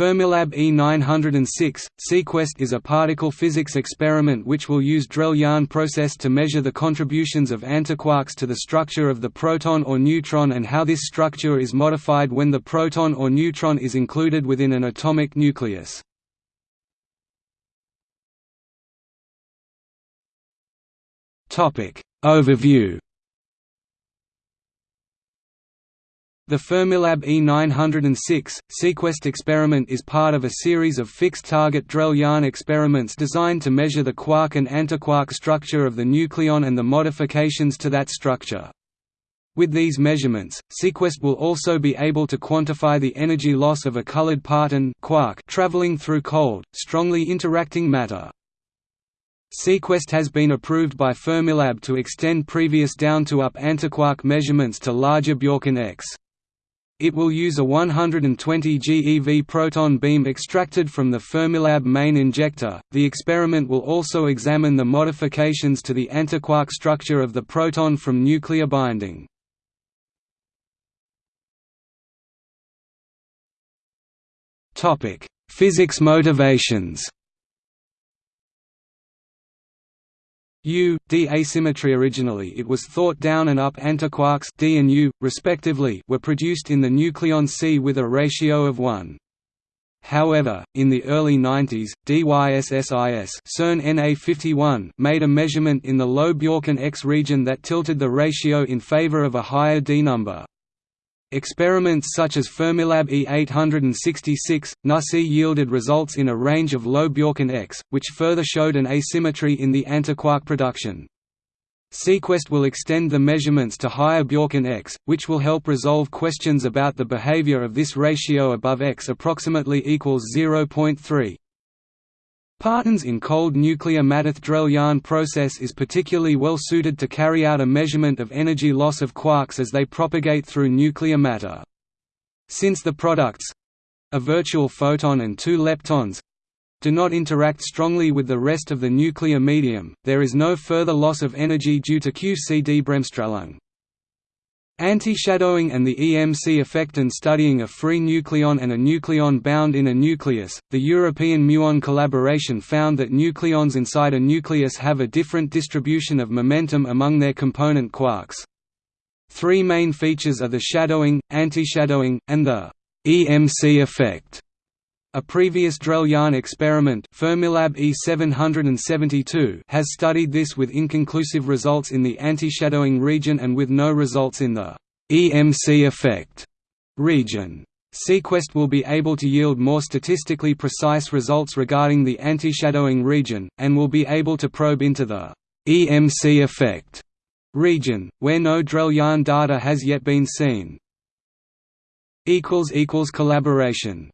Fermilab E906, SeaQuest is a particle physics experiment which will use Drell-Yan process to measure the contributions of antiquarks to the structure of the proton or neutron and how this structure is modified when the proton or neutron is included within an atomic nucleus. Overview The Fermilab E906, SeaQuest experiment is part of a series of fixed-target Drell-Yan experiments designed to measure the quark and antiquark structure of the nucleon and the modifications to that structure. With these measurements, SeaQuest will also be able to quantify the energy loss of a colored parton quark traveling through cold, strongly interacting matter. SeaQuest has been approved by Fermilab to extend previous down-to-up antiquark measurements to larger Bjorken X. It will use a 120 GeV proton beam extracted from the Fermilab main injector. The experiment will also examine the modifications to the antiquark structure of the proton from nuclear binding. Topic: Physics motivations. U, D asymmetry Originally it was thought down and up antiquarks D and U, respectively were produced in the nucleon sea with a ratio of 1. However, in the early 90s, DYSSIS CERN NA51 made a measurement in the low Bjorken X region that tilted the ratio in favor of a higher D number. Experiments such as Fermilab E866, NuSea yielded results in a range of low Bjorken X, which further showed an asymmetry in the antiquark production. SeaQuest will extend the measurements to higher Bjorken X, which will help resolve questions about the behavior of this ratio above X approximately equals 0.3. Partons in cold nuclear matter Drell-Yan process is particularly well suited to carry out a measurement of energy loss of quarks as they propagate through nuclear matter. Since the products—a virtual photon and two leptons—do not interact strongly with the rest of the nuclear medium, there is no further loss of energy due to QCD Bremsstrahlung. Anti-shadowing and the EMC effect and studying a free nucleon and a nucleon bound in a nucleus, the European muon collaboration found that nucleons inside a nucleus have a different distribution of momentum among their component quarks. Three main features are the shadowing, anti-shadowing, and the EMC effect. A previous Drell-Yan experiment Fermilab E772 has studied this with inconclusive results in the anti-shadowing region and with no results in the EMC effect region. SeaQuest will be able to yield more statistically precise results regarding the anti-shadowing region, and will be able to probe into the EMC effect region, where no Drell-Yan data has yet been seen. Collaboration